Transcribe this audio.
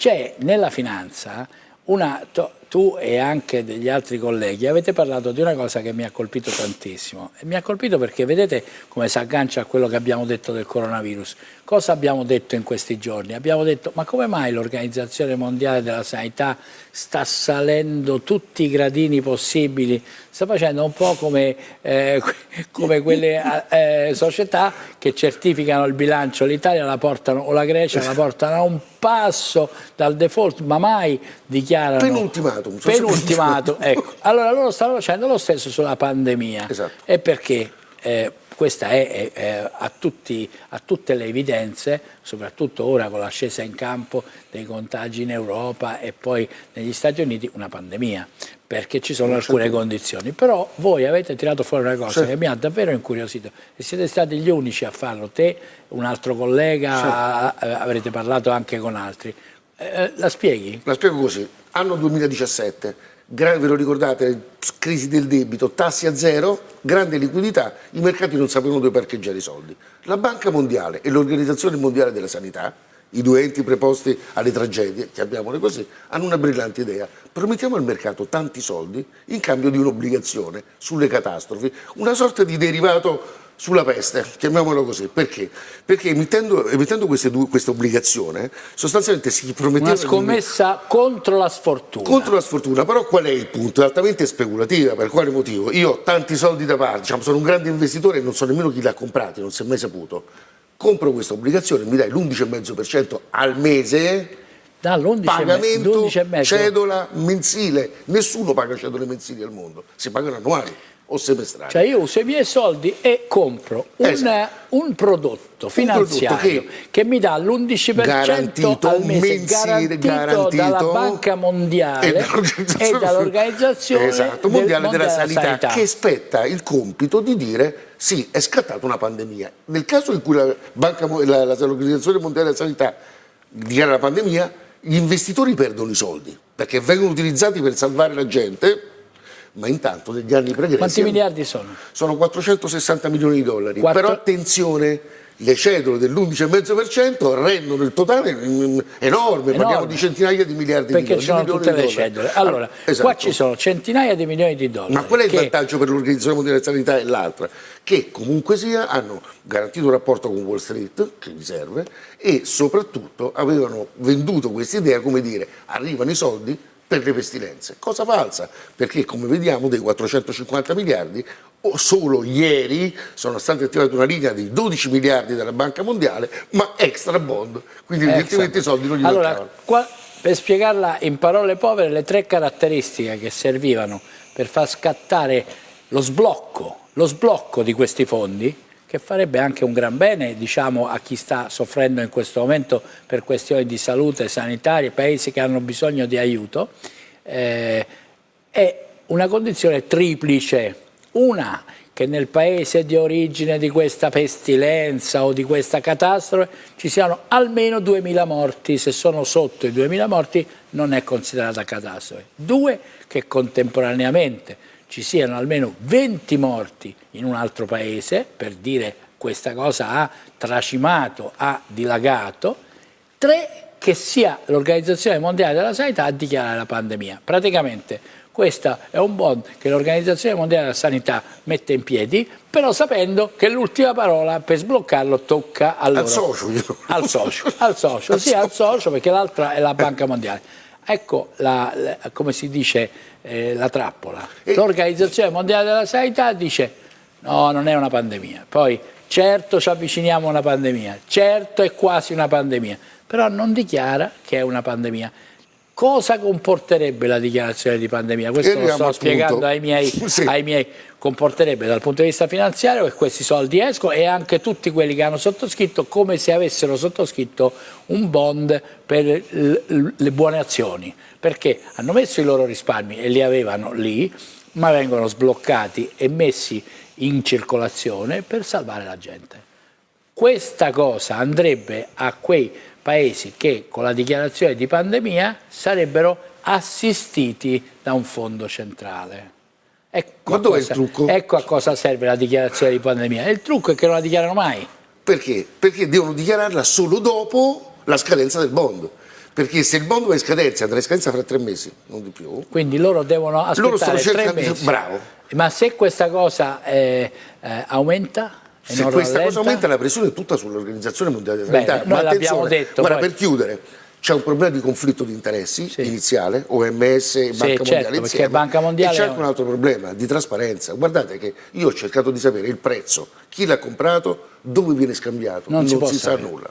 c'è nella finanza una, tu e anche degli altri colleghi avete parlato di una cosa che mi ha colpito tantissimo. E mi ha colpito perché vedete come si aggancia a quello che abbiamo detto del coronavirus. Cosa abbiamo detto in questi giorni? abbiamo detto ma come mai l'Organizzazione Mondiale della Sanità sta salendo tutti i gradini possibili? Sta facendo un po' come, eh, come quelle eh, società che certificano il bilancio. l'Italia la portano o la Grecia la portano a un passo dal default ma mai dichiarano penultimato. Penultimatum, ecco. Allora loro stanno facendo lo stesso sulla pandemia. Esatto. E perché? Eh, questa è, è, è a, tutti, a, tutte le evidenze, soprattutto ora con l'ascesa in campo dei contagi in Europa e poi negli Stati Uniti, una pandemia, perché ci sono alcune condizioni. Però voi avete tirato fuori una cosa che mi ha davvero incuriosito e siete stati gli unici a farlo, te, un altro collega, avrete parlato anche con altri. Eh, la spieghi? La spiego così. Anno 2017, ve lo ricordate, crisi del debito, tassi a zero, grande liquidità, i mercati non sapevano dove parcheggiare i soldi. La Banca Mondiale e l'Organizzazione Mondiale della Sanità, i due enti preposti alle tragedie, chiamiamole così, hanno una brillante idea. Promettiamo al mercato tanti soldi in cambio di un'obbligazione sulle catastrofi, una sorta di derivato sulla peste, chiamiamolo così, perché? Perché emittendo, emittendo due, questa obbligazione sostanzialmente si prometteva... Una scommessa di... contro la sfortuna. Contro la sfortuna, però qual è il punto? È altamente speculativa, per quale motivo? Io ho tanti soldi da parte, diciamo, sono un grande investitore e non so nemmeno chi li ha comprati, non si è mai saputo. Compro questa obbligazione, mi dai l'11,5% al mese pagamento cedola mensile nessuno paga cedole mensili al mondo si pagano annuali o semestrali. Cioè io uso i miei soldi e compro esatto. un, prodotto finanziario prodotto che, che, mi dà l'11% al mese mensile, garantito, garantito, dalla Banca Mondiale e dall'Organizzazione esatto, mondiale, mondiale, della, sanità, sanità, che spetta il compito di dire sì, è scattata una pandemia. Nel caso in cui l'Organizzazione Mondiale della Sanità dichiara la pandemia, gli investitori perdono i soldi perché vengono utilizzati per salvare la gente ma intanto negli anni pregressi... Quanti miliardi sono? Sono 460 milioni di dollari, 4... però attenzione, le cedole dell'11,5% rendono il totale enorme, enorme, parliamo di centinaia di miliardi perché di dollari. Perché sono tutte le cedole. Allora, esatto. qua ci sono centinaia di milioni di dollari. Ma qual è il che... vantaggio per l'Organizzazione Mondiale della Sanità e l'altra? Che comunque sia hanno garantito un rapporto con Wall Street, che gli serve, e soprattutto avevano venduto questa idea come dire arrivano i soldi, per le pestilenze. Cosa falsa, perché come vediamo dei 450 miliardi solo ieri sono stati attivati una linea di 12 miliardi dalla Banca Mondiale, ma extra bond, quindi evidentemente i soldi non gli allora, qua, per spiegarla in parole povere, le tre caratteristiche che servivano per far scattare lo sblocco, lo sblocco di questi fondi che farebbe anche un gran bene diciamo, a chi sta soffrendo in questo momento per questioni di salute sanitarie, paesi che hanno bisogno di aiuto, eh, è una condizione triplice. Una, che nel paese di origine di questa pestilenza o di questa catastrofe ci siano almeno 2.000 morti, se sono sotto i 2.000 morti non è considerata catastrofe. Due, che contemporaneamente ci siano almeno 20 morti in un altro paese, per dire questa cosa ha tracimato, ha dilagato, tre che sia l'Organizzazione Mondiale della Sanità a dichiarare la pandemia. Praticamente questo è un bond che l'Organizzazione Mondiale della Sanità mette in piedi, però sapendo che l'ultima parola per sbloccarlo tocca. Al socio. Al socio, al socio, sì, al socio perché l'altra è la Banca Mondiale. Ecco, la, la, come si dice, eh, la trappola. L'Organizzazione Mondiale della Sanità dice no, non è una pandemia. Poi, certo ci avviciniamo a una pandemia, certo è quasi una pandemia, però non dichiara che è una pandemia. Cosa comporterebbe la dichiarazione di pandemia? Questo lo sto spiegando ai miei, sì. ai miei, Comporterebbe dal punto di vista finanziario che questi soldi escono e anche tutti quelli che hanno sottoscritto come se avessero sottoscritto un bond per le buone azioni. Perché hanno messo i loro risparmi e li avevano lì, ma vengono sbloccati e messi in circolazione per salvare la gente. Questa cosa andrebbe a quei paesi che con la dichiarazione di pandemia sarebbero assistiti da un fondo centrale. Ecco, a cosa, ecco a cosa serve la dichiarazione di pandemia. il trucco è che non la dichiarano mai. Perché? Perché devono dichiararla solo dopo la scadenza del bond perché se il mondo va in scadenza, andrà in scadenza fra tre mesi, non di più. Quindi loro devono aspettare loro stanno cercando tre mesi. Bravo. Ma se questa cosa eh, eh, aumenta? Se questa rallenta? cosa aumenta la pressione è tutta sull'Organizzazione Mondiale della Sanità. Noi l'abbiamo detto. Guarda, poi... per chiudere, c'è un problema di conflitto di interessi sì. iniziale, OMS e Banca sì, Mondiale certo, Banca Mondiale e c'è anche un altro problema di trasparenza. Guardate che io ho cercato di sapere il prezzo, chi l'ha comprato, dove viene scambiato, non, non si, si sa nulla.